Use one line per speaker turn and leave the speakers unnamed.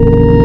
you